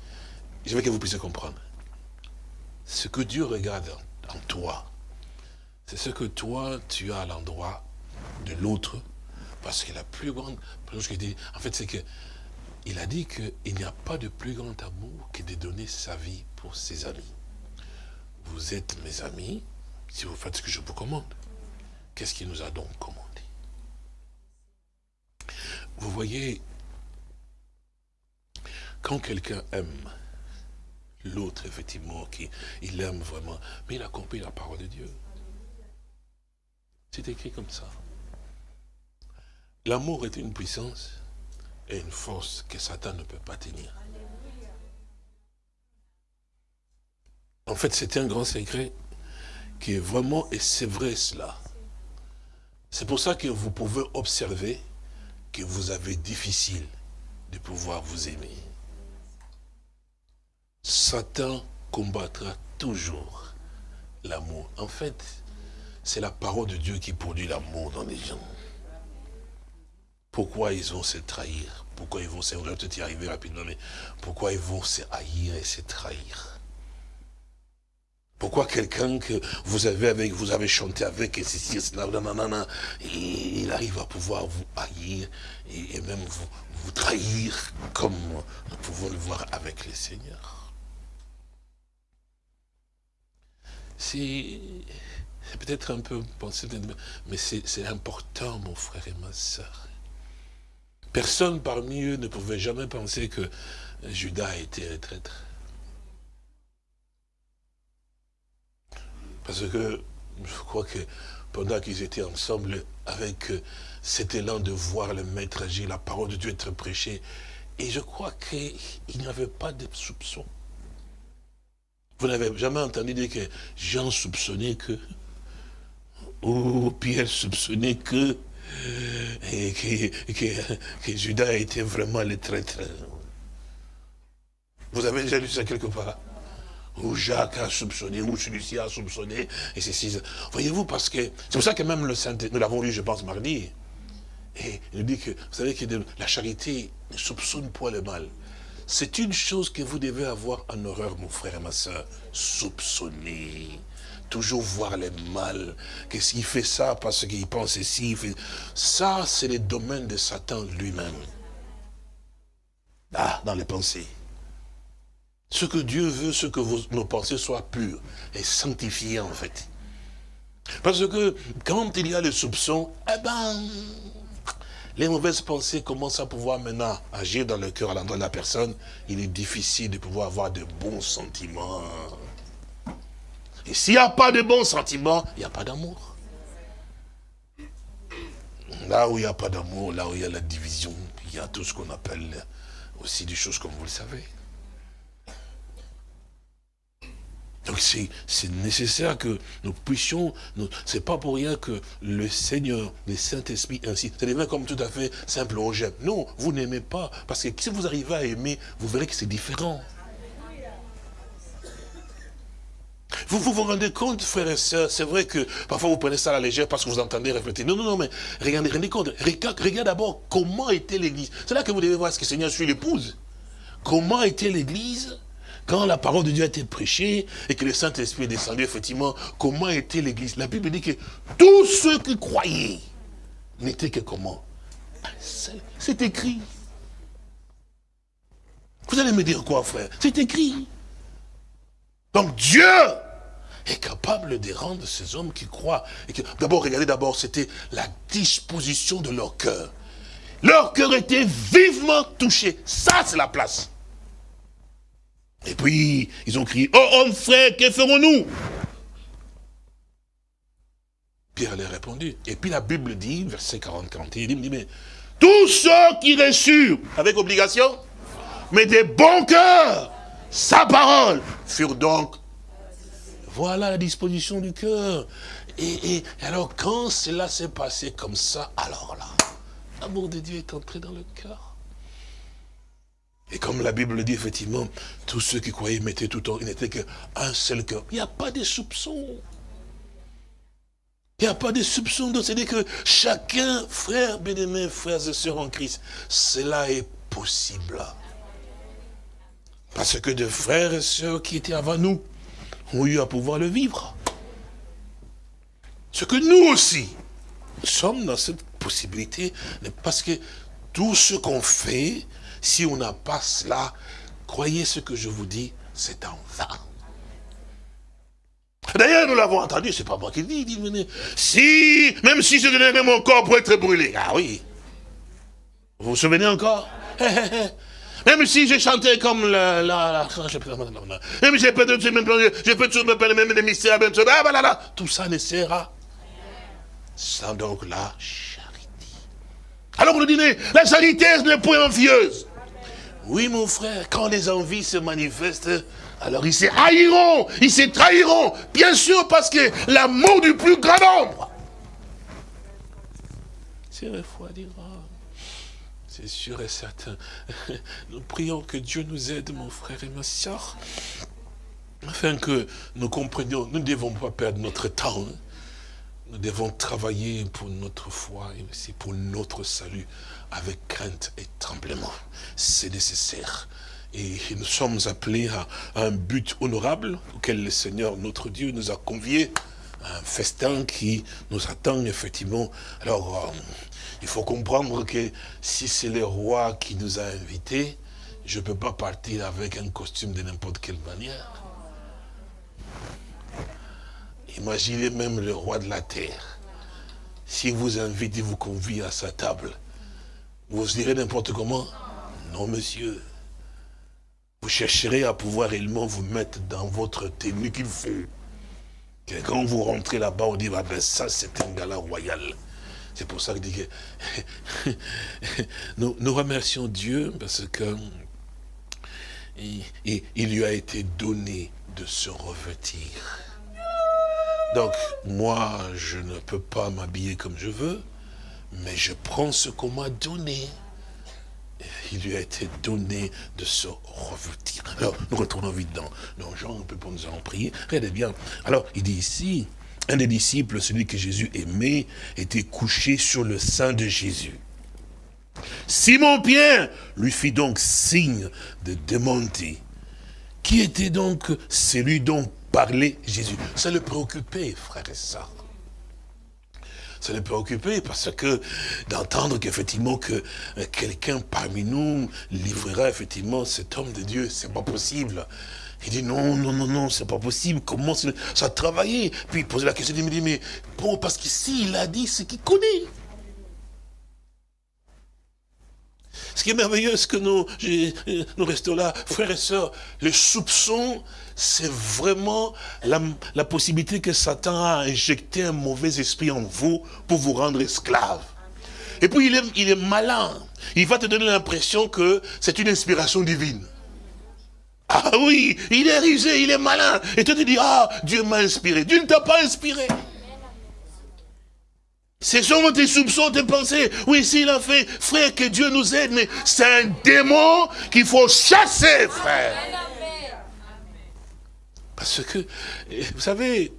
B: Je veux que vous puissiez comprendre. Ce que Dieu regarde en toi, c'est ce que toi, tu as à l'endroit de l'autre. Parce que la plus grande en fait, c'est que il a dit qu'il n'y a pas de plus grand amour que de donner sa vie pour ses amis. Vous êtes mes amis si vous faites ce que je vous commande. Qu'est-ce qu'il nous a donc commandé? Vous voyez, quand quelqu'un aime l'autre, effectivement, qui, il aime vraiment, mais il a compris la parole de Dieu. C'est écrit comme ça. L'amour est une puissance et une force que Satan ne peut pas tenir. En fait, c'est un grand secret qui est vraiment, et c'est vrai cela. C'est pour ça que vous pouvez observer que vous avez difficile de pouvoir vous aimer. Satan combattra toujours l'amour. En fait, c'est la parole de Dieu qui produit l'amour dans les gens. Pourquoi ils vont se trahir? Pourquoi ils vont se... On va peut-être y arriver rapidement, mais pourquoi ils vont se haïr et se trahir? Pourquoi quelqu'un que vous avez avec, vous avez chanté avec, et ceci, cela, et il arrive à pouvoir vous haïr et, même vous, vous trahir comme nous pouvons le voir avec les seigneurs. C'est peut-être un peu pensé, mais c'est important, mon frère et ma soeur. Personne parmi eux ne pouvait jamais penser que Judas était un traître. Parce que je crois que pendant qu'ils étaient ensemble avec euh, cet élan de voir le maître agir, la parole de Dieu être prêchée, et je crois qu'il n'y avait pas de soupçon. Vous n'avez jamais entendu dire que Jean soupçonnait que, ou Pierre soupçonnait que, et que, que Judas était vraiment le traître. Vous avez déjà lu ça quelque part? Ou Jacques a soupçonné, ou celui-ci a soupçonné, et c'est Voyez-vous, parce que, c'est pour ça que même le Saint, nous l'avons lu, je pense, mardi, et il dit que, vous savez que la charité ne soupçonne point le mal. C'est une chose que vous devez avoir en horreur, mon frère et ma soeur, soupçonner, toujours voir le mal, que s'il fait ça parce qu'il pense ici, ça c'est le domaine de Satan lui-même. Ah, dans les pensées. Ce que Dieu veut, ce que nos pensées soient pures et sanctifiées en fait. Parce que quand il y a le soupçon, eh ben, les mauvaises pensées commencent à pouvoir maintenant agir dans le cœur à l'endroit de la personne. Il est difficile de pouvoir avoir de bons sentiments. Et s'il n'y a pas de bons sentiments, il n'y a pas d'amour. Là où il n'y a pas d'amour, là où il y a la division, il y a tout ce qu'on appelle aussi des choses comme vous le savez. Donc c'est nécessaire que nous puissions, c'est pas pour rien que le Seigneur, le Saint-Esprit ainsi, ça devient comme tout à fait simple, on j'aime. Non, vous n'aimez pas, parce que si vous arrivez à aimer, vous verrez que c'est différent. Vous, vous vous rendez compte, frères et sœurs, c'est vrai que parfois vous prenez ça à la légère parce que vous entendez réfléchir. Non, non, non, mais regardez, rendez compte. Regarde d'abord comment était l'église. C'est là que vous devez voir ce que le Seigneur suit l'épouse. Comment était l'église quand la parole de Dieu a été prêchée et que le Saint-Esprit est descendu, effectivement, comment était l'église? La Bible dit que tous ceux qui croyaient n'étaient que comment? C'est écrit. Vous allez me dire quoi, frère? C'est écrit. Donc Dieu est capable de rendre ces hommes qui croient. D'abord, regardez d'abord, c'était la disposition de leur cœur. Leur cœur était vivement touché. Ça, c'est la place. Et puis, ils ont crié, oh homme frère, que ferons-nous? Pierre leur a répondu. Et puis la Bible dit, verset 40, 41, il dit, mais tous ceux qui reçurent, avec obligation, mais des bons cœurs, sa parole, furent donc, voilà la disposition du cœur. Et, et, alors quand cela s'est passé comme ça, alors là, l'amour de Dieu est entré dans le cœur. Et comme la Bible dit, effectivement, tous ceux qui croyaient mettaient tout en... Il n'était qu'un seul cœur. Il n'y a pas de soupçons. Il n'y a pas de soupçons. C'est-à-dire que chacun, frère bien-aimé, frères et sœurs en Christ, cela est possible. Parce que de frères et sœurs qui étaient avant nous ont eu à pouvoir le vivre. Ce que nous aussi, sommes dans cette possibilité, parce que tout ce qu'on fait, si on n'a pas cela, croyez ce que je vous dis, c'est en vain. D'ailleurs, nous l'avons entendu, c'est pas moi qui le dis, dit, si, même si je donnerais mon corps pour être brûlé, ah oui, vous vous souvenez encore? [LAUGHS] Même si j'ai chanté comme la... [LAUGHS] même si j'ai peut-être je peux toujours me parler même des mystères, même ah, voilà, tout ça ne sert sans donc la charité. Alors le dîner, la charité n'est point envieuse. Oui, mon frère, quand les envies se manifestent, alors ils se haïront, ils se trahiront. Bien sûr, parce que l'amour du plus grand nombre. C'est refroidira. C'est sûr et certain. [LAUGHS] Nous prions que Dieu nous aide, mon frère et ma soeur, afin que nous comprenions, nous ne devons pas perdre notre temps. Hein. Nous devons travailler pour notre foi et aussi pour notre salut avec crainte et tremblement. C'est nécessaire. Et nous sommes appelés à, un but honorable auquel le Seigneur, notre Dieu, nous a conviés. Un festin qui nous attend, effectivement. Alors, euh, il faut comprendre que si c'est le roi qui nous a invités, je ne peux pas partir avec un costume de n'importe quelle manière. Imaginez même le roi de la terre. S'il vous invite, il vous convie à sa table. Vous direz n'importe comment Non, monsieur. Vous chercherez à pouvoir réellement vous mettre dans votre tenue qu'il faut. Quand vous rentrez là-bas, on dit, ah ben ça c'est un gala royal. C'est pour ça que, que [LAUGHS] nous, remercions Dieu parce que il, il lui a été donné de se revêtir. Donc, moi, je ne peux pas m'habiller comme je veux, mais je prends ce qu'on m'a donné. Il lui a été donné de se revêtir. Alors, nous retournons vite dans, Jean, on peut pour nous en prier. Regardez bien. Alors, il dit ici, un des disciples, celui que Jésus aimait, était couché sur le sein de Jésus. Simon-Pierre lui fit donc signe de demander. Qui était donc celui dont parlait Jésus? Ça le préoccupait, frère et sœurs ça les préoccupait parce que d'entendre qu'effectivement que euh, quelqu'un parmi nous livrera effectivement cet homme de Dieu, c'est pas possible. Il dit non, non, non, non, c'est pas possible. Comment ça a travaillé? Puis il posait la question, il me dit, mais bon, parce qu'ici, il a dit ce qu'il connaît. Ce qui est merveilleux, c'est que nous, euh, nous restons là, frères et sœurs, le soupçon, c'est vraiment la, possibilité que Satan a injecté un mauvais esprit en vous pour vous rendre esclave. Et puis il est, malin. Il va te donner l'impression que c'est une inspiration divine. Ah oui, il est risé, il est malin. Et toi tu dis, ah, Dieu m'a inspiré. Dieu ne t'a pas inspiré. C'est seulement tes soupçons, tes pensées. Oui, s'il a fait, frère, que Dieu nous aide, mais c'est un démon qu'il faut chasser, frère. Parce que, vous savez,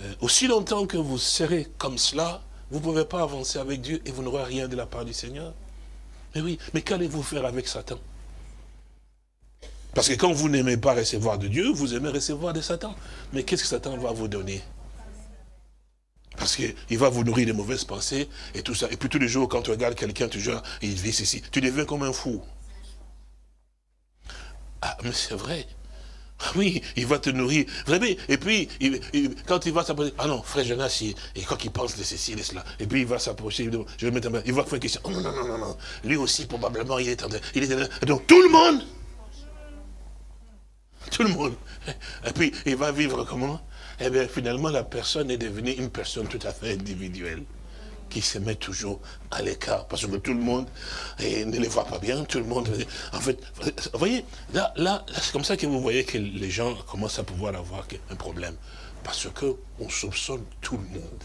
B: euh, aussi longtemps que vous serez comme cela, vous ne pouvez pas avancer avec Dieu et vous n'aurez rien de la part du Seigneur. Mais oui, mais qu'allez-vous faire avec Satan? Parce que quand vous n'aimez pas recevoir de Dieu, vous aimez recevoir de Satan. Mais qu'est-ce que Satan va vous donner? Parce qu'il va vous nourrir de mauvaises pensées et tout ça. Et puis tous les jours, quand tu regardes quelqu'un, tu dis, il vit ceci. Tu deviens comme un fou. Ah, mais c'est vrai. Oui, il va te nourrir. Vraiment. Et puis, quand il va s'approcher, ah non, frère Jonas, quand il pense de ceci, de cela, et puis il va s'approcher, je vais mettre il va faire une question. Oh non, non, non, non, non. Lui aussi, probablement, il est en train. Il est Donc tout le monde tout le monde. Et puis, il va vivre comment? Eh bien, finalement, la personne est devenue une personne tout à fait individuelle qui se met toujours à l'écart, parce que tout le monde et ne les voit pas bien, tout le monde... En fait, vous voyez, là, là c'est comme ça que vous voyez que les gens commencent à pouvoir avoir un problème, parce qu'on soupçonne tout le monde.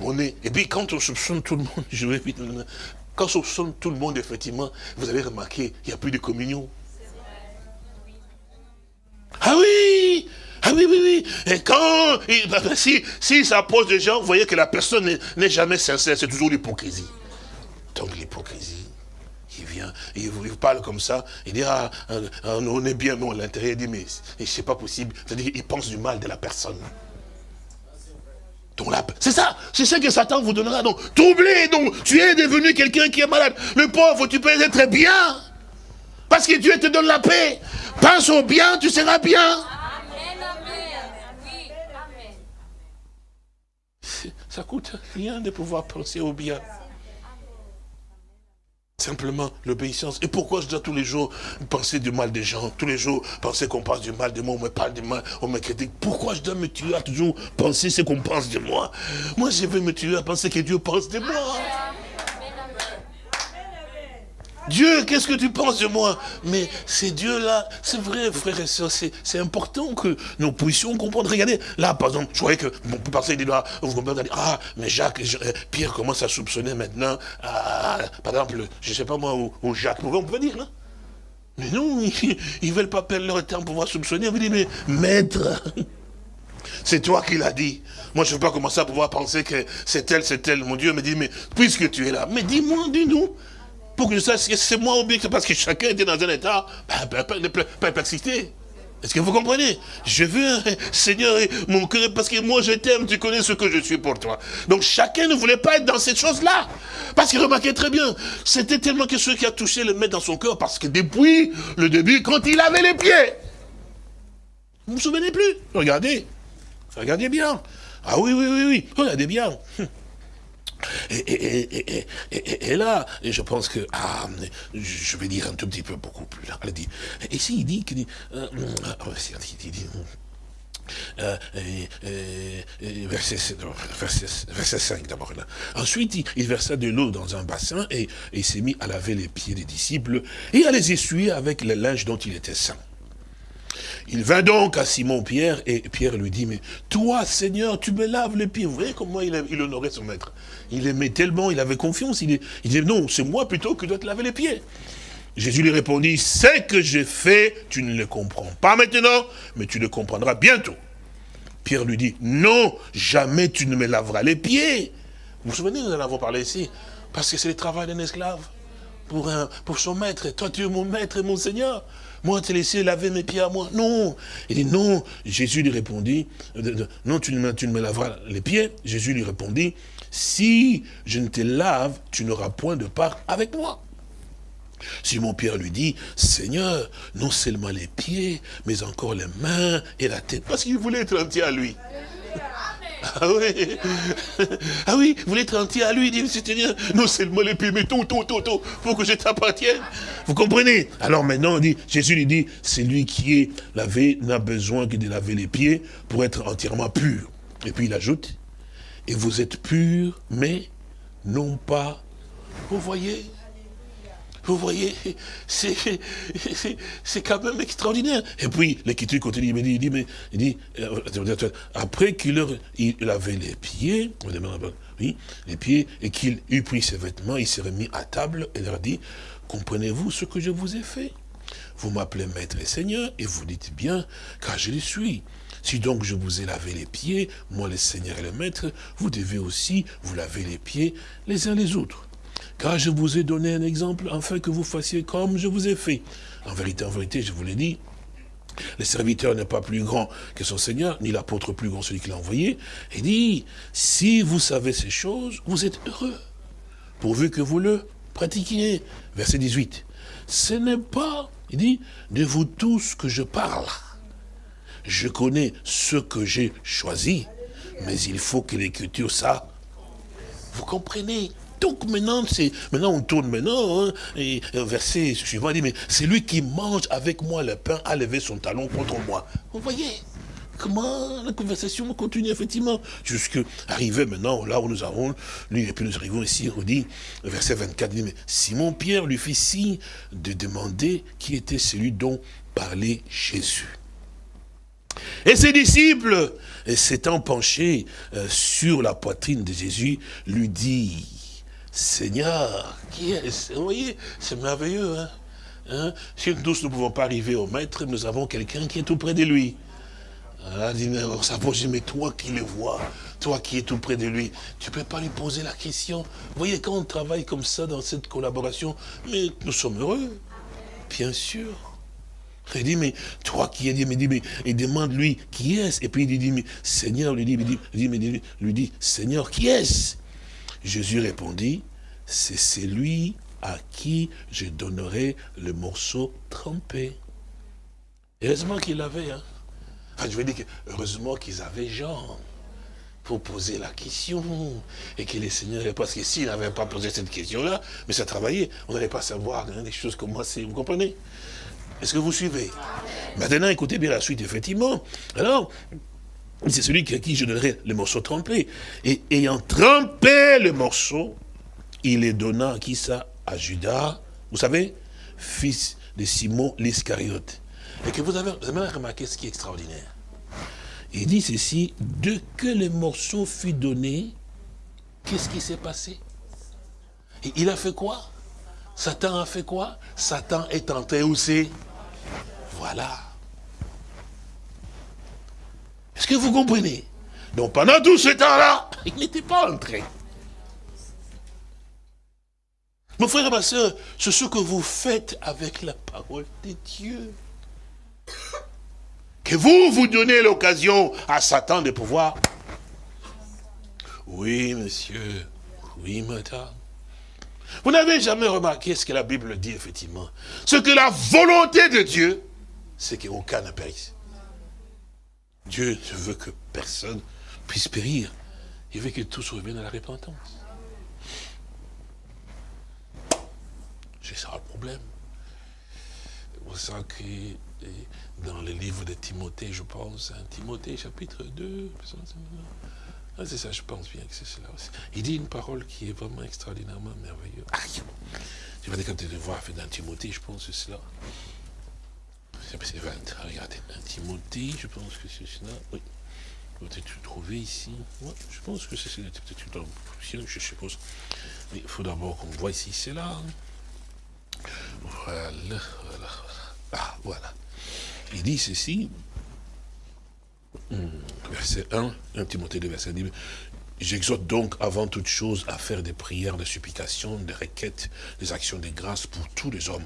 B: On est, et puis quand on soupçonne tout le monde, [LAUGHS] je vais vite, quand on soupçonne tout le monde, effectivement, vous avez remarqué, il n'y a plus de communion. Ah oui oui, oui, oui. Et quand, bah, bah, si, si des gens, vous voyez que la personne n'est jamais sincère, c'est toujours l'hypocrisie. Donc l'hypocrisie, il vient, il vous parle comme ça, il dit, ah, ah, ah on est bien, mais à l'intérieur, il dit, mais c'est pas possible. C'est-à-dire qu'il pense du mal de la personne. C'est ça, c'est ça que Satan vous donnera. Donc, troublé, donc, tu es devenu quelqu'un qui est malade. Le pauvre, tu peux être bien. Parce que Dieu te donne la paix. Pense au bien, tu seras bien. Ça coûte rien de pouvoir penser au bien. Simplement l'obéissance. Et pourquoi je dois tous les jours penser du mal des gens? Tous les jours penser qu'on pense du mal de moi, on me parle du mal, on me critique. Pourquoi je dois me tuer à toujours penser ce qu'on pense de moi? Moi, je veux me tuer à penser que Dieu pense de moi. Dieu, qu'est-ce que tu penses de moi? Mais c'est Dieu-là, c'est vrai, frère et soeur, c'est important que nous puissions comprendre. Regardez, là, par exemple, je croyais que, bon, peut passer des doigts, vous comprenez, ah, mais Jacques, euh, Pierre commence à soupçonner maintenant, ah, par exemple, je ne sais pas moi, ou, Jacques, on peut dire, non? Mais non, [LAUGHS] ils ne veulent pas perdre leur temps pour pouvoir soupçonner. On vous dit, mais maître, [LAUGHS] c'est toi qui l'as dit. Moi, je ne veux pas commencer à pouvoir penser que c'est elle, c'est elle. Mon Dieu me dit, mais puisque tu es là, mais dis-moi, dis-nous pour que je sache que c'est moi ou bien parce que chacun était dans un état de perplexité. Est-ce que vous comprenez? Je veux, Seigneur, mon cœur, parce que moi je t'aime, tu connais ce que je suis pour toi. Donc chacun ne voulait pas être dans cette chose-là. Parce qu'il remarquait très bien, c'était tellement que ce qui a touché le maître dans son cœur, parce que depuis le début, quand il avait les pieds, vous vous souvenez plus? Regardez, regardez bien. Ah oui, oui, oui, oui, regardez bien. Et, là, je pense que, ah, je vais dire un tout petit peu beaucoup plus là. Elle dit, ici il dit, qu'il euh, euh, verset, verset, 5 d'abord. Ensuite, il, versa de l'eau dans un bassin et, il s'est mis à laver les pieds des disciples et à les essuyer avec le linge dont il était saint. Il vint donc à Simon-Pierre et Pierre lui dit, mais toi, Seigneur, tu me laves les pieds. Vous voyez comment il, honorait son maître Il aimait tellement, il avait confiance. Il, il disait, non, c'est moi plutôt qui dois te laver les pieds. Jésus lui répondit, ce que j'ai fait, tu ne le comprends pas maintenant, mais tu le comprendras bientôt. Pierre lui dit, non, jamais tu ne me laveras les pieds. Vous vous souvenez, nous en avons parlé ici, parce que c'est le travail d'un esclave pour, son maître. Toi, tu es mon maître et mon Seigneur. Moi, te laisser laver mes pieds à moi. Non. Il dit, non. Jésus lui répondit, non, tu ne, me, laveras les pieds. Jésus lui répondit, si je ne te lave, tu n'auras point de part avec moi. Simon Pierre lui dit, Seigneur, non seulement les pieds, mais encore les mains et la tête. Parce qu'il voulait être entier à lui. Ah oui, ah oui, vous voulez être entier à lui, dit Seigneur, non seulement les pieds, mais tout, tout, tout, tout, pour que je t'appartienne. Vous comprenez? Alors maintenant, on dit, Jésus lui dit, c'est lui qui est lavé, n'a besoin que de laver les pieds pour être entièrement pur. Et puis il ajoute, et vous êtes purs, mais non pas, vous voyez? Vous voyez, c'est quand même extraordinaire. Et puis, l'écriture continue, il me dit, il dit, mais, il dit euh, après qu'il il avait les pieds, oui, les pieds, et qu'il eut pris ses vêtements, il s'est remis à table et leur dit, comprenez-vous ce que je vous ai fait? Vous m'appelez maître et seigneur, et vous dites bien, car je le suis. Si donc je vous ai lavé les pieds, moi le Seigneur et le Maître, vous devez aussi vous laver les pieds les uns les autres. Car je vous ai donné un exemple afin que vous fassiez comme je vous ai fait. En vérité, en vérité, je vous l'ai dit, le serviteur n'est pas plus grand que son Seigneur, ni l'apôtre plus grand celui qui l'a envoyé. Il dit, si vous savez ces choses, vous êtes heureux, pourvu que vous le pratiquiez. Verset 18. Ce n'est pas, il dit, de vous tous que je parle. Je connais ce que j'ai choisi, mais il faut que l'écriture, ça, vous comprenez Donc maintenant, c'est maintenant on tourne maintenant, hein, et, verset suivant, il dit, mais c'est lui qui mange avec moi le pain a levé son talon contre moi. Vous voyez comment la conversation continue effectivement, jusqu'à arriver maintenant là où nous avons, lui, et puis nous arrivons ici, on dit, verset 24, dit, mais Simon Pierre lui fit signe de demander qui était celui dont parlait Jésus. Et ses disciples, s'étant penchés euh, sur la poitrine de Jésus, lui dit, Seigneur, qui est Vous voyez, c'est merveilleux. Hein? Hein? Si nous ne pouvons pas arriver au maître, nous avons quelqu'un qui est tout près de lui. Ah, on s'approche, mais toi qui le vois, toi qui es tout près de lui, tu ne peux pas lui poser la question. Vous voyez, quand on travaille comme ça dans cette collaboration, mais nous sommes heureux, bien sûr. Il dit, mais toi qui es dit, mais, mais il demande lui, qui est-ce? Et puis il dit, mais Seigneur, lui dit, lui dit, lui dit, Seigneur, qui est-ce? Jésus répondit, c'est celui à qui je donnerai le morceau trempé. Heureusement qu'il l'avait, hein. Enfin, je veux dire que heureusement qu'ils avaient Jean pour poser la question et que les seigneurs, parce que s'ils n'avaient pas posé cette question-là, mais ça travaillait, on n'allait pas savoir hein, des choses comme moi, vous comprenez? Est-ce que vous suivez? Maintenant, écoutez bien la suite, effectivement. Alors, c'est celui à qui je donnerai le morceau trempé. Et ayant trempé le morceau, il les donna à qui ça? À Judas, vous savez, fils de Simon l'Iscariote. Et que vous avez, vous avez remarqué ce qui est extraordinaire. Il dit ceci, de que le morceau fut donné, qu'est-ce qui s'est passé Il a fait quoi? Satan a fait quoi? Satan est entré où c'est? Voilà. Est-ce que vous comprenez? Donc pendant tout ce temps-là, [LAUGHS] il n'était pas entré. Mon frère et ma soeur, c'est ce que vous faites avec la parole de Dieu. Que vous, vous donnez l'occasion à Satan de pouvoir. Oui, monsieur. Oui, madame. Vous n'avez jamais remarqué ce que la Bible dit, effectivement. Ce que la volonté de Dieu, c'est qu'aucun ne périsse. Dieu ne veut que personne puisse périr. Il veut que tous reviennent à la repentance. C'est ça le problème. C'est pour ça que dans le livre de Timothée, je pense, hein, Timothée chapitre 2, ah, c'est ça, je pense bien que c'est cela aussi. Il dit une parole qui est vraiment extraordinairement merveilleuse. Aïe Je vais tu le voir dans Timothée, je pense que c'est cela. Regardez, dans Timothée, je pense que c'est cela. Oui. Peut-être trouver ici. je pense que c'est cela. Peut-être je suppose. Mais il faut d'abord qu'on voit ici, c'est là. Voilà, voilà. Ah, voilà. Il dit ceci, verset 1, 1 Timothée 2, verset 10, J'exhorte donc avant toute chose à faire des prières, des supplications, des requêtes, des actions de grâce pour tous les hommes,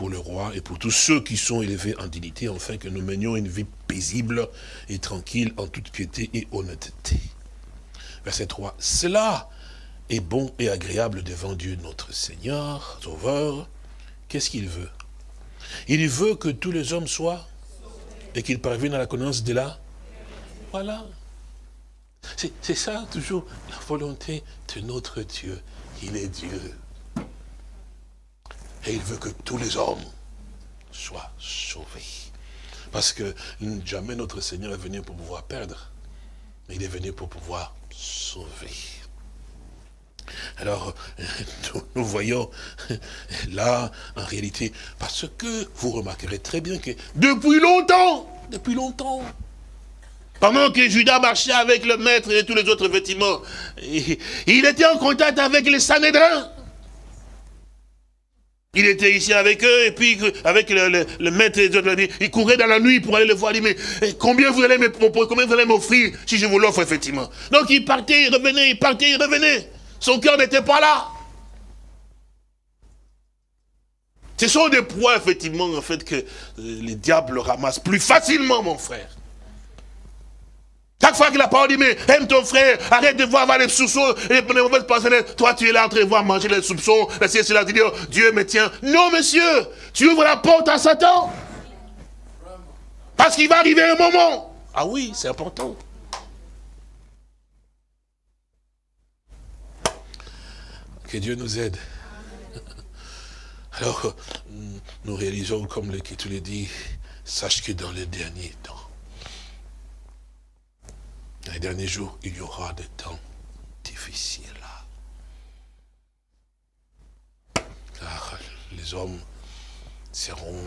B: pour le roi et pour tous ceux qui sont élevés en dignité, afin que nous menions une vie paisible et tranquille en toute piété et honnêteté. Verset 3. Cela est bon et agréable devant Dieu notre Seigneur, Sauveur. Qu'est-ce qu'il veut? Il veut que tous les hommes soient et qu'il parvienne à la connaissance de là. Voilà. C'est ça toujours la volonté de notre Dieu. Il est Dieu. Et il veut que tous les hommes soient sauvés. Parce que jamais notre Seigneur est venu pour pouvoir perdre. Mais il est venu pour pouvoir sauver. Alors, [LAUGHS] nous voyons [LAUGHS] là, en réalité, parce que vous remarquerez très bien que depuis longtemps, depuis longtemps, pendant que Judas marchait avec le maître et tous les autres vêtements, [LAUGHS] il était en contact avec les Sanhédrins. Il était ici avec eux, et puis avec le, maître et les autres, il courait dans la nuit pour aller le voir. Il dit, mais eh, combien vous allez m'offrir si je vous l'offre, effectivement? Donc il partait, il revenait, il partait, il revenait. Son cœur n'était pas là. Ce sont des poids, effectivement, en fait, que euh, les diables ramassent plus facilement, mon frère. Chaque fois que la parole dit, mais aime ton frère, arrête de voir, les soupçons et les mauvaises pensées. Toi, tu es là en train de voir manger les soupçons, c'est cela, tu dis, oh, Dieu me tient. Non, monsieur, tu ouvres la porte à Satan. Parce qu'il va arriver un moment. Ah oui, c'est important. Que Dieu nous aide. Alors, nous réalisons, comme l'Écriture le dit, sache que dans les derniers temps, les derniers jours, il y aura des temps difficiles. Car les hommes seront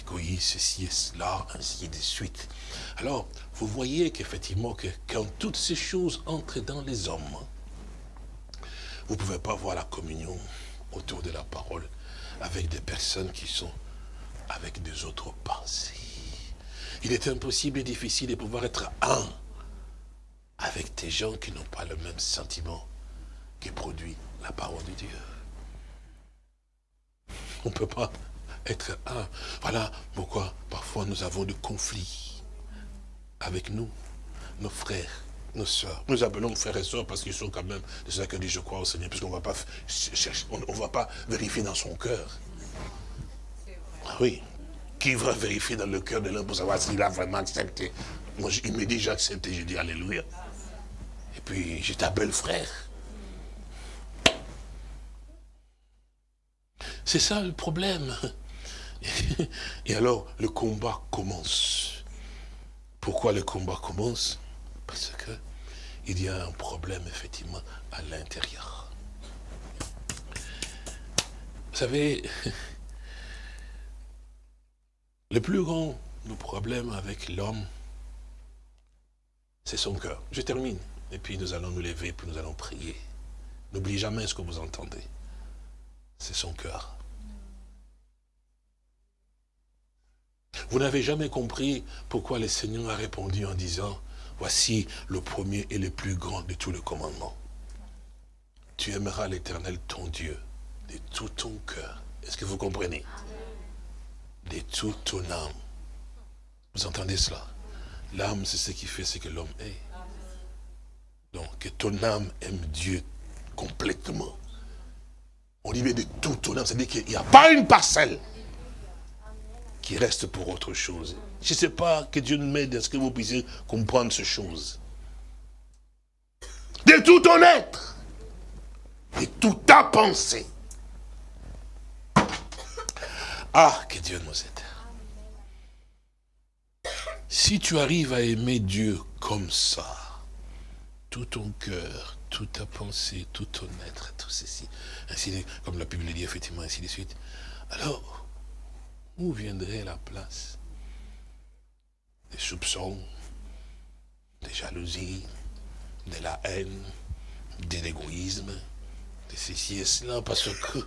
B: égoïstes, ceci et cela, ainsi de suite. Alors, vous voyez qu'effectivement, que quand toutes ces choses entrent dans les hommes, vous ne pouvez pas voir la communion autour de la parole avec des personnes qui sont avec des autres pensées. Il est impossible et difficile de pouvoir être un avec des gens qui n'ont pas le même sentiment qui produit la parole de Dieu. On ne peut pas être un. Voilà pourquoi parfois nous avons des conflits avec nous, nos frères, nos soeurs. Nous appelons frères et soeurs parce qu'ils sont quand même de ceux qui disent je crois au Seigneur, puisqu'on ne va pas vérifier dans son cœur. Ah oui. Qui va vérifier dans le cœur de l'homme pour savoir s'il a vraiment accepté? Moi, il me dit j'ai accepté, je dis Alléluia. Et puis, je t'appelle frère. C'est ça le problème. [LAUGHS] Et alors, le combat commence. Pourquoi le combat commence? Parce que il y a un problème, effectivement, à l'intérieur. Vous savez, [LAUGHS] le plus grand problème avec l'homme, c'est son cœur. Je termine. Et puis nous allons nous lever, puis nous allons prier. N'oubliez jamais ce que vous entendez. C'est son cœur. Vous n'avez jamais compris pourquoi le Seigneur a répondu en disant, voici le premier et le plus grand de tous les commandements. Tu aimeras l'éternel ton Dieu de tout ton cœur. Est-ce que vous comprenez? De toute ton âme. Vous entendez cela? L'âme, c'est ce qui fait ce que l'homme est. Donc, que ton âme aime Dieu complètement. On dit de toute ton âme, c'est-à-dire qu'il n'y a pas une parcelle qui reste pour autre chose. Je ne sais pas que Dieu nous m'aide à ce que vous puissiez comprendre ces choses. De tout ton être, de toute ta pensée. Ah, que Dieu nous aide. Si tu arrives à aimer Dieu comme ça, tout ton cœur, toute ta pensée, tout ton être, tout ceci, ainsi comme la Bible dit effectivement, ainsi de suite, alors, où viendrait la place des soupçons, des jalousies, de la haine, de l'égoïsme, de ceci et cela, parce que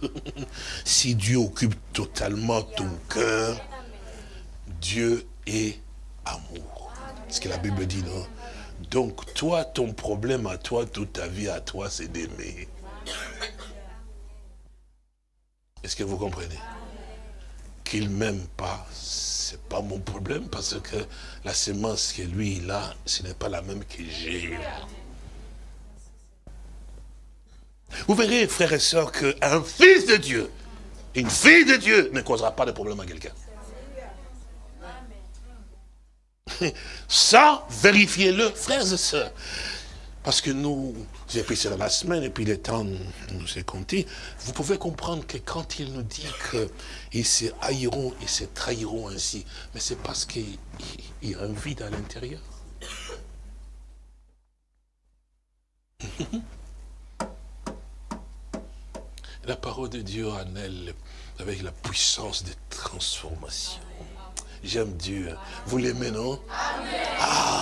B: [LAUGHS] si Dieu occupe totalement ton cœur, Dieu est amour. Ce que la Bible dit, non? Donc, toi, ton problème à toi, toute ta vie à toi, c'est d'aimer. Est-ce que vous comprenez? Qu'il m'aime pas, c'est pas mon problème parce que la semence que lui il a, ce n'est pas la même que j'ai. Vous verrez, frères et sœurs, qu'un fils de Dieu, une fille de Dieu ne causera pas de problème à quelqu'un. Ça, vérifiez-le, frères et sœurs. Parce que nous, j'ai pris ça la semaine, et puis le temps nous est compté, vous pouvez comprendre que quand il nous dit qu'ils se haïront et se trahiront ainsi, mais c'est parce qu'il y a un vide à l'intérieur. La parole de Dieu en elle, avec la puissance de transformation. J'aime Dieu. Vous l'aimez, non? Ah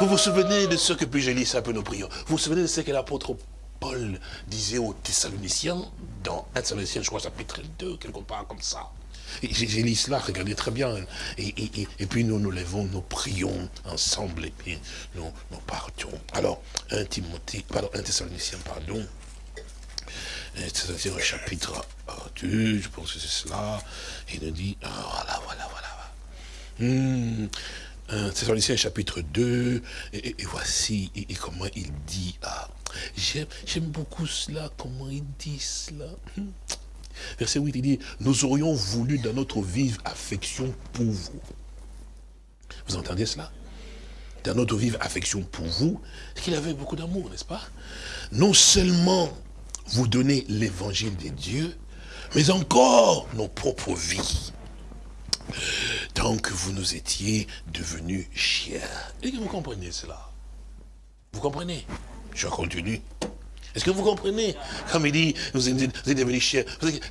B: vous vous souvenez de ce que, puis lu ça un peu nos prières, vous vous souvenez de ce que l'apôtre Paul disait aux Thessaloniciens, dans 1 Thessaloniciens, je crois, chapitre 2, quelque part comme ça. J'ai lu cela, regardez très bien. Et, puis nous nous levons, nous prions ensemble, et puis nous, nous partons. Alors, 1 Timothée, pardon, 1 Thessaloniciens, pardon. 1 Thessaloniciens, chapitre 2, je pense que c'est cela. Il nous dit, ah, voilà, voilà, voilà. Hmm. Thessaloniciens chapitre 2, et, voici comment il dit. J'aime beaucoup cela, comment il dit cela. Hmm. Verset 8, il dit, nous aurions voulu dans notre vive affection pour vous. Vous entendez cela? Dans notre vive affection pour vous, c'est qu'il avait beaucoup d'amour, n'est-ce pas? Non seulement vous donner l'évangile de Dieu, mais encore nos propres vies. Tant que vous nous étiez devenus chers. Est-ce que vous comprenez cela? Vous comprenez? Je continue. Est-ce que vous comprenez? Comme il dit, vous êtes, devenus chers.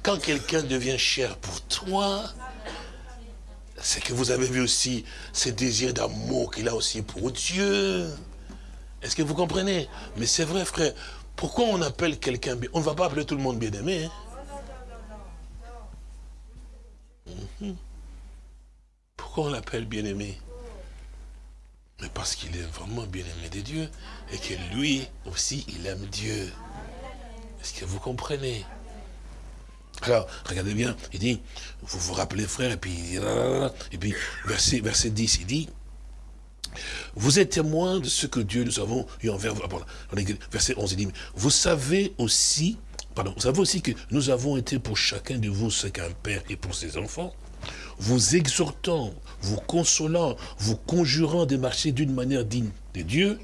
B: Quand quelqu'un devient cher pour toi, c'est que vous avez vu aussi ce désir d'amour qu'il a aussi pour Dieu. Est-ce que vous comprenez? Mais c'est vrai, frère. Pourquoi on appelle quelqu'un bien On ne va pas appeler tout le monde bien-aimé. Hein? Mhm. Pourquoi on l'appelle bien-aimé? Mais parce qu'il est vraiment bien-aimé de Dieu et que lui aussi, il aime Dieu. Est-ce que vous comprenez? Alors, regardez bien, il dit, vous vous rappelez frère, et puis, et puis verset, verset 10, il dit, vous êtes témoin de ce que Dieu nous avons eu envers vous. Verset 11, il dit, vous savez aussi, pardon, vous savez aussi que nous avons été pour chacun de vous ce qu'un père est pour ses enfants, vous exhortant, vous consolant, vous conjurant de marcher d'une manière digne de Dieu,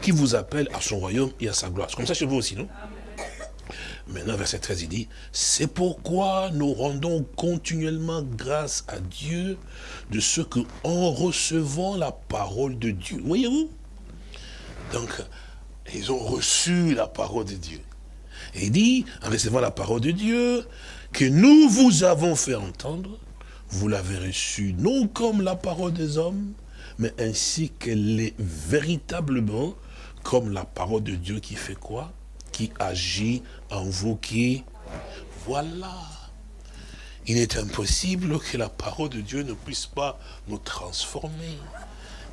B: qui vous appelle à son royaume et à sa gloire. C'est comme ça chez vous aussi, non? Maintenant, verset 13, il dit, c'est pourquoi nous rendons continuellement grâce à Dieu de ce que, en recevant la parole de Dieu, voyez-vous? Donc, ils ont reçu la parole de Dieu. Et il dit, en recevant la parole de Dieu, que nous vous avons fait entendre, vous l'avez reçue non comme la parole des hommes, mais ainsi qu'elle est véritablement comme la parole de Dieu qui fait quoi? Qui agit en vous qui... Voilà. Il est impossible que la parole de Dieu ne puisse pas nous transformer.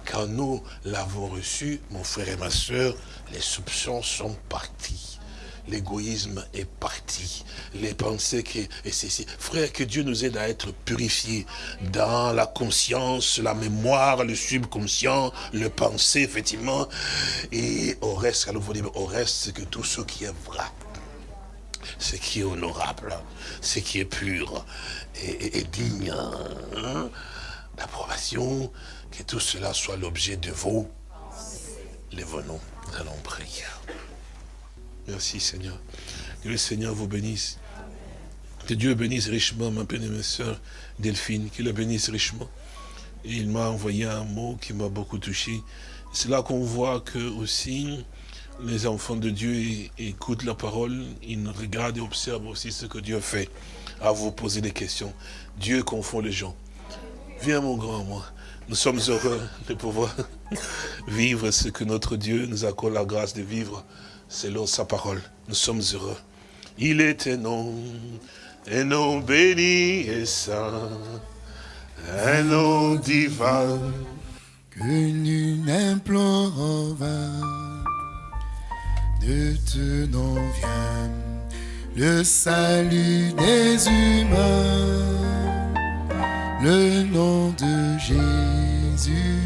B: Quand nous l'avons reçu, mon frère et ma soeur, les soupçons sont partis l'égoïsme est parti. Les pensées c'est, frère, que Dieu nous aide à être purifiés dans la conscience, la mémoire, le subconscient, le pensée, effectivement. Et au reste, au reste, que tout ce qui est vrai, ce qui est honorable, ce qui est pur et, digne hein, d'approbation, que tout cela soit l'objet de vos les venons, nous allons prier. Merci Seigneur. Que le Seigneur vous bénisse. Que Dieu bénisse richement ma bien-aimée sœur Delphine, qu'il la bénisse richement. il m'a envoyé un mot qui m'a beaucoup touché. C'est là qu'on voit que aussi les enfants de Dieu écoutent la parole, ils regardent et observent aussi ce que Dieu fait. À vous poser des questions. Dieu confond les gens. Viens mon grand moi. Nous sommes heureux de pouvoir [LAUGHS] vivre ce que notre Dieu nous accorde la grâce de vivre selon sa parole. Nous sommes heureux. Il est un nom, un nom béni et saint, un nom divin.
A: Que nul n'implore de te nom vient le salut des humains, le nom de Jésus,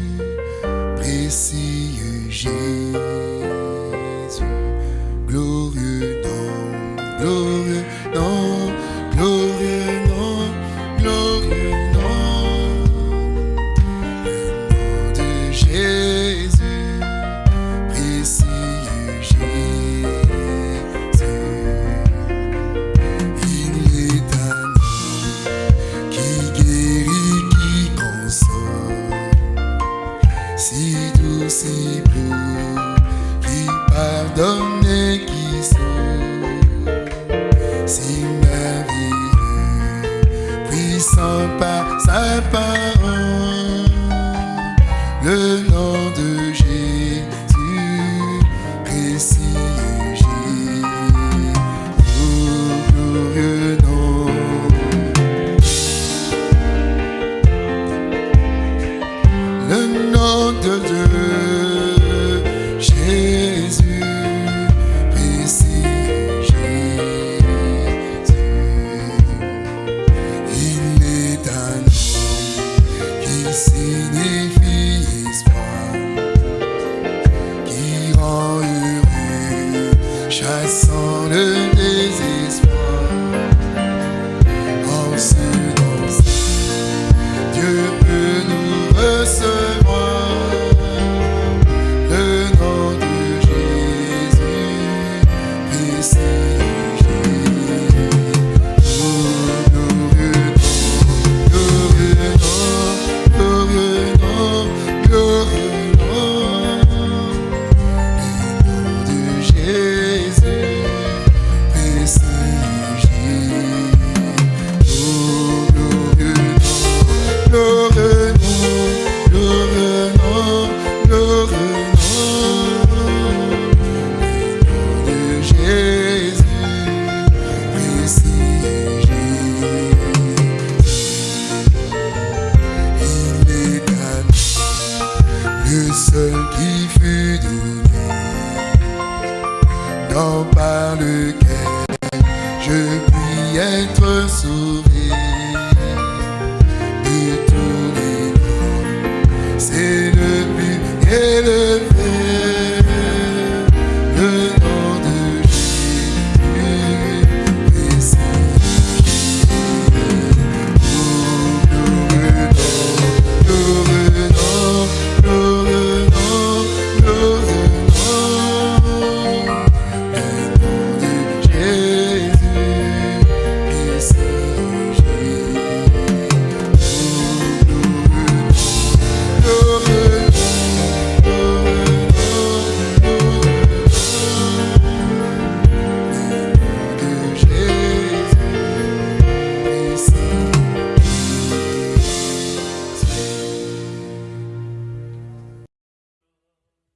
A: précieux Jésus.